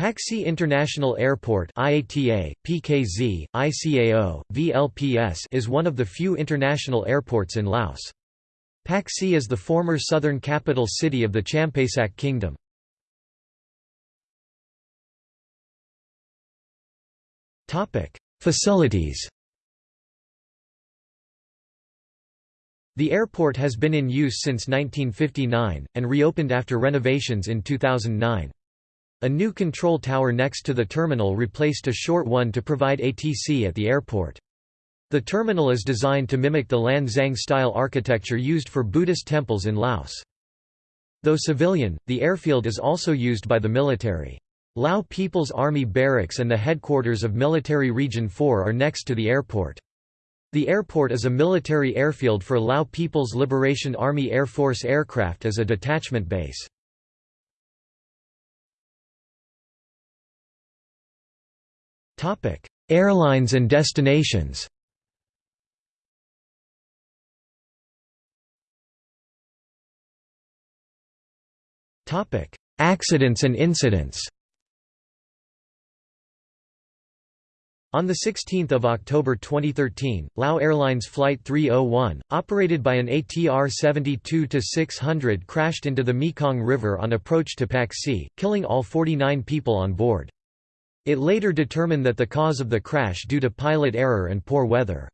Pakse International Airport IATA, PKZ, ICAO, VLPS is one of the few international airports in Laos. Pakse is the former southern capital city of the Champasak Kingdom. Facilities The airport has been in use since 1959, and reopened after renovations in 2009. A new control tower next to the terminal replaced a short one to provide ATC at the airport. The terminal is designed to mimic the Lan Xang-style architecture used for Buddhist temples in Laos. Though civilian, the airfield is also used by the military. Lao People's Army Barracks and the headquarters of Military Region 4 are next to the airport. The airport is a military airfield for Lao People's Liberation Army Air Force aircraft as a detachment base. Airlines and destinations. Accidents and incidents. On 16 October 2013, Lao Airlines Flight 301, operated by an ATR 72-600 crashed into the Mekong River on approach to Pakse, killing all 49 people on board. It later determined that the cause of the crash due to pilot error and poor weather.